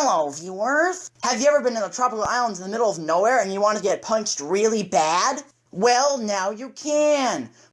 Hello, viewers! Have you ever been in the tropical islands in the middle of nowhere and you want to get punched really bad? Well, now you can!